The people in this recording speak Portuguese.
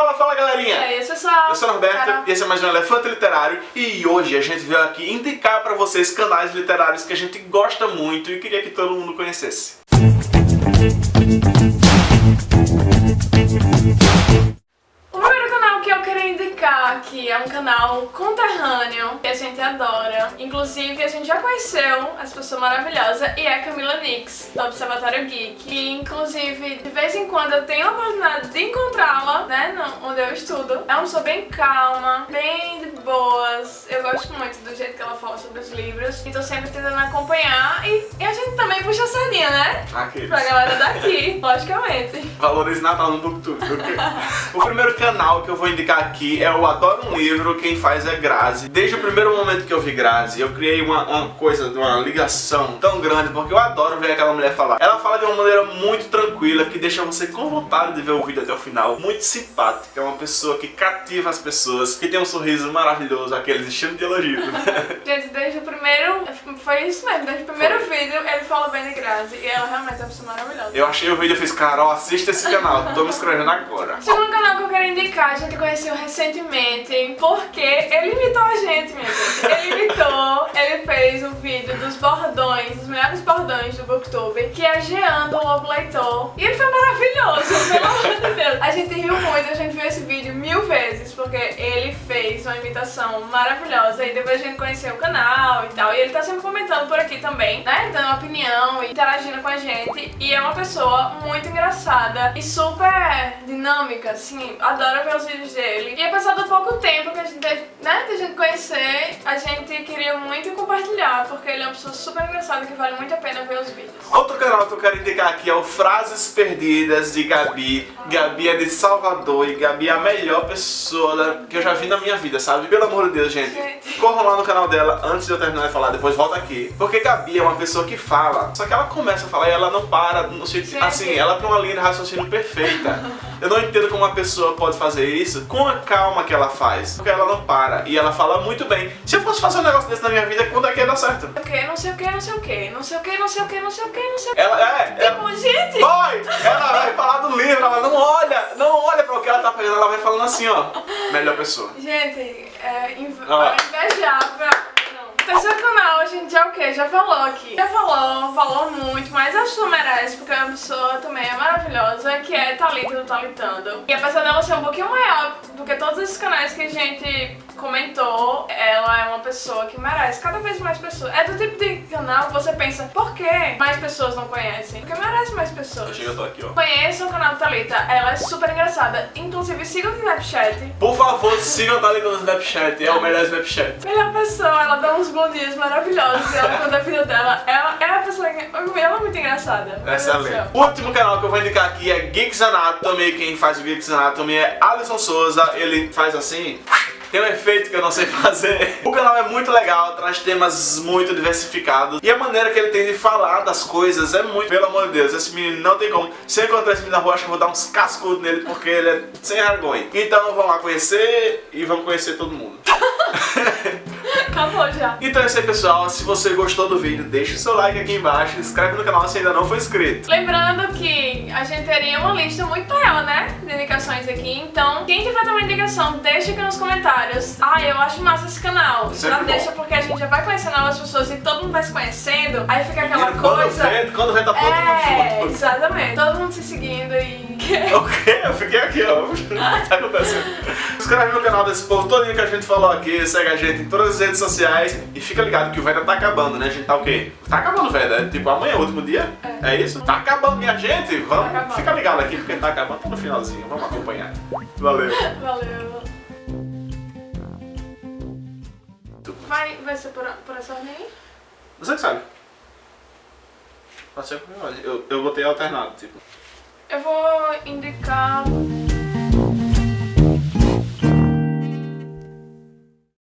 Fala, fala galerinha! E aí, pessoal? Eu sou o Norberto Carol. e esse é mais um Elefante Literário e hoje a gente veio aqui indicar pra vocês canais literários que a gente gosta muito e queria que todo mundo conhecesse. O aqui é um canal conterrâneo que a gente adora. Inclusive, a gente já conheceu essa pessoa maravilhosa e é a Camila Nix, do Observatório Geek. E, inclusive, de vez em quando eu tenho a oportunidade de encontrá-la, né, no- onde eu estudo. É uma pessoa bem calma, bem de boas. Eu gosto muito do jeito que ela fala sobre os livros. E tô sempre tentando acompanhar. E, e a gente também puxa a sardinha, né? Aqueles. Pra galera daqui, logicamente. Valores Natal no Booktube. ok? o primeiro canal que eu vou indicar aqui é o Adoro um Livro, quem faz é Grazi. Desde o primeiro momento que eu vi Grazi, eu criei uma, uma coisa, uma ligação tão grande, porque eu adoro ver aquela mulher falar. Ela fala de uma maneira muito tranquila, que deixa você com vontade de ver o vídeo até o final. Muito simpática, é uma pessoa que cativa as pessoas, que tem um sorriso maravilhoso, aqueles estilos de elogio. Gente, desde o primeiro. Foi isso mesmo, desde o primeiro vídeo ele fala bem de Grazi e ela realmente é uma pessoa maravilhosa. eu achei o vídeo e fiz, Carol, assista esse canal, tô me inscrevendo agora. Segundo canal que eu quero indicar, a gente conheceu recentemente, porque ele imitou a gente, minha gente. Ele imitou, ele fez um vídeo dos bordões, dos melhores bordões do Booktube, que é Jean do Lobo Leitor. E gente riu muito, a gente viu esse vídeo mil vezes, porque ele fez uma imitação maravilhosa. E depois a gente conheceu o canal e tal. E ele tá sempre comentando por aqui também, né? Dando opinião e interagindo com a gente. E é uma pessoa muito engraçada e super dinâmica, assim. Adoro ver os vídeos dele. E apesar do pouco tempo que a gente teve, né, de a gente conhecer, a gente queria muito compartilhar, porque ele é uma pessoa super engraçada que vale muito a pena ver os vídeos. Outro canal que eu quero indicar aqui é o Frases Perdidas de Gabi. Gabi é de Salvador e Gabi é a melhor pessoa que eu já vi na minha vida, sabe? Pelo amor de Deus, gente. Gente. Corram lá no canal dela antes de eu terminar de falar, depois volta aqui. Porque Gabi é uma pessoa que fala, só que ela começa a falar e ela não para, no sentido, assim, ela tem uma linha de raciocínio perfeita. Eu não entendo como uma pessoa pode fazer isso com a calma que ela faz, porque ela não para e ela fala muito bem. Se eu fosse fazer um negócio desse na minha vida, quando é que ia dar certo? O que, não sei o que, não sei o que, não sei o que, não sei o que, não sei o que, não sei o que. Ela é, ela, ela vai falando assim, ó. Melhor pessoa. Gente, é inv Ah. invejável. Não. O terceiro canal a gente já o quê? Já falou aqui. Já falou, falou muito, mas acho que não merece, porque a pessoa também é maravilhosa, que é Thalita do Talitando. E apesar dela ser um pouquinho maior do que todos esses canais que a gente comentou, ela é uma pessoa que merece cada vez mais pessoas. É do tipo de canal que você pensa, por que mais pessoas não conhecem? Porque merece mais pessoas. Chega, eu tô aqui, ó. Conheça o canal da Thalita, ela é super engraçada. Inclusive, sigam no Snapchat. Por favor, sigam a Thalita no Snapchat, é o melhor Snapchat. Melhor pessoa, ela dá uns bons dias maravilhosos. Ela conta a vida dela. Ela é a pessoa que. Ela é muito engraçada. Excelente. O último canal que eu vou indicar aqui é Geeks Anatomy. Quem faz o Geeks Anatomy é Alisson Souza. Ele faz assim. Tem um efeito que eu não sei fazer. O canal é muito legal, traz temas muito diversificados. E a maneira que ele tem de falar das coisas é muito. Pelo amor de Deus, esse menino não tem como. Se eu encontrar esse menino na rua, acho que eu vou dar uns cascudos nele porque ele é sem vergonha. Então vamos lá conhecer e vamos conhecer todo mundo. Acabou já. Então é isso aí, pessoal. Se você gostou do vídeo, deixa o seu like aqui embaixo. Inscreve no canal se ainda não for inscrito. Lembrando que a gente teria uma lista muito maior, né? De indicações aqui. Então, quem tiver também indicação, deixa aqui nos comentários. Ah, eu acho massa esse canal. Sempre Já bom. deixa porque a gente já vai conhecendo novas pessoas e todo mundo vai se conhecendo. Aí fica aquela Menino, quando coisa. vê, quando vê tá todo É, mundo junto. exatamente. Todo mundo se seguindo e. O quê? Eu fiquei aqui, ó. O que tá acontecendo? Se inscreve no canal desse povo todinho que a gente falou aqui, segue a gente em todas as redes sociais e fica ligado que o Veda tá acabando, né? A gente tá o quê? Tá acabando, Veda. É tipo amanhã, é o último dia? É. isso? Tá acabando, minha gente. Vamos, Tá acabando. fica ligado aqui porque tá acabando tá no finalzinho. Vamos acompanhar. Valeu. Valeu. Vai, vai ser por, por essa ordem aí? Você que sabe. Pode ser por mim, Eu, eu botei alternado, tipo. Eu vou indicar